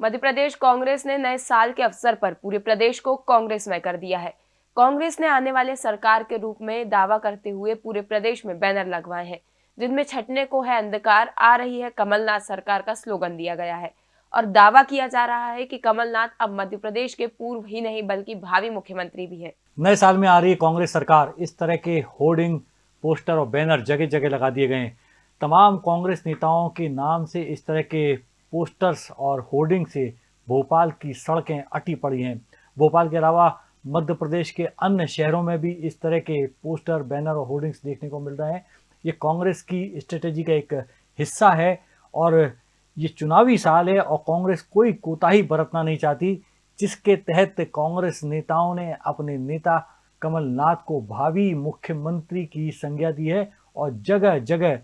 मध्य प्रदेश कांग्रेस ने नए साल के अवसर पर पूरे प्रदेश को कांग्रेस में कर दिया है। कांग्रेस ने आने वाले सरकार के रूप में दावा करते हुए पूरे प्रदेश में बैनर लगवाए हैं, जिनमें छटने को है अंधकार, आ रही है कमलनाथ सरकार का स्लोगन दिया गया है। और दावा किया जा रहा है कि कमलनाथ अब मध्य प्रदेश के पूर्व ही नहीं, बल्कि भावी मुख्यमंत्री भी है। नए साल में आ रही कांग्रेस सरकार इस तरह के होर्डिंग पोस्टर और बैनर जगह जगह लगा दिए गए तमाम कांग्रेस नेताओं के नाम से इस तरह के पोस्टर्स और होर्डिंग से भोपाल की सड़कें अटी पड़ी हैं। भोपाल के अलावा मध्य प्रदेश के अन्य शहरों में भी इस तरह के पोस्टर, बैनर और होर्डिंग्स देखने को मिल रहे हैं। ये कांग्रेस की स्ट्रेटेजी का एक हिस्सा है और ये चुनावी साल है और कांग्रेस कोई कोताही बरतना नहीं चाहती, जिसके तहत कांग्रेस नेताओं ने अपने नेता कमलनाथ को भावी मुख्यमंत्री की संज्ञा दी है और जगह जगह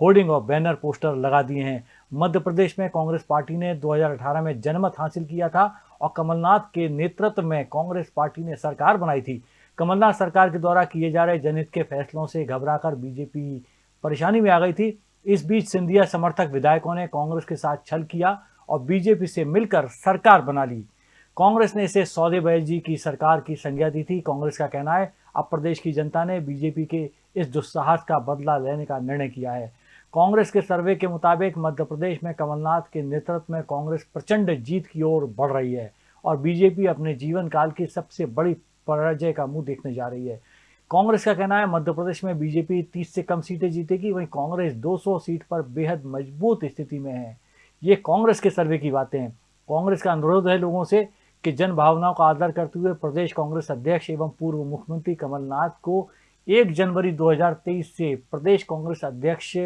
होर्डिंग और बैनर पोस्टर लगा दिए हैं। मध्य प्रदेश में कांग्रेस पार्टी ने 2018 में जनमत हासिल किया था और कमलनाथ के नेतृत्व में कांग्रेस पार्टी ने सरकार बनाई थी। कमलनाथ सरकार के द्वारा किए जा रहे जनहित के फैसलों से घबराकर बीजेपी परेशानी में आ गई थी। इस बीच सिंधिया समर्थक विधायकों ने कांग्रेस के साथ छल किया और बीजेपी से मिलकर सरकार बना ली। कांग्रेस ने इसे सौदेबाजी की सरकार की संज्ञा दी थी। कांग्रेस का कहना है, अब प्रदेश की जनता ने बीजेपी के इस दुस्साहस का बदला लेने का निर्णय किया है। कांग्रेस के सर्वे के मुताबिक मध्य प्रदेश में कमलनाथ के नेतृत्व में कांग्रेस प्रचंड जीत की ओर बढ़ रही है और बीजेपी अपने जीवन काल की सबसे बड़ी पराजय का मुँह देखने जा रही है। कांग्रेस का कहना है, मध्य प्रदेश में बीजेपी 30 से कम सीटें जीतेगी, वहीं कांग्रेस 200 सीट पर बेहद मज़बूत स्थिति में है। ये कांग्रेस के सर्वे की बातें हैं। कांग्रेस का अनुरोध है लोगों से कि जन भावनाओं का आदर करते हुए प्रदेश कांग्रेस अध्यक्ष एवं पूर्व मुख्यमंत्री कमलनाथ को एक जनवरी 2023 से प्रदेश कांग्रेस अध्यक्ष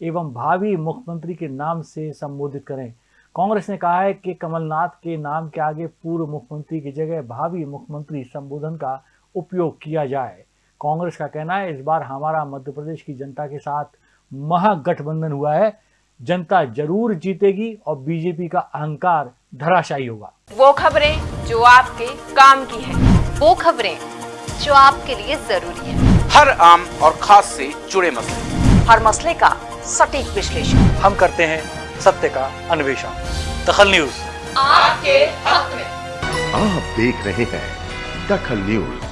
एवं भावी मुख्यमंत्री के नाम से संबोधित करें। कांग्रेस ने कहा है कि कमलनाथ के नाम के आगे पूर्व मुख्यमंत्री की जगह भावी मुख्यमंत्री संबोधन का उपयोग किया जाए। कांग्रेस का कहना है इस बार हमारा मध्य प्रदेश की जनता के साथ महागठबंधन हुआ है। जनता ज़रूर जीतेगी और बीजेपी का अहंकार धराशायी होगा। वो खबरें जो आपके काम की है। वो खबरें जो आपके लिए ज़रूरी है। हर आम और खास से जुड़े मसले। हर मसले का सटीक विश्लेषण। हम करते हैं सत्य का अन्वेषण। दखल न्यूज़। आपके हक में। आप देख रहे हैं दखल न्यूज़।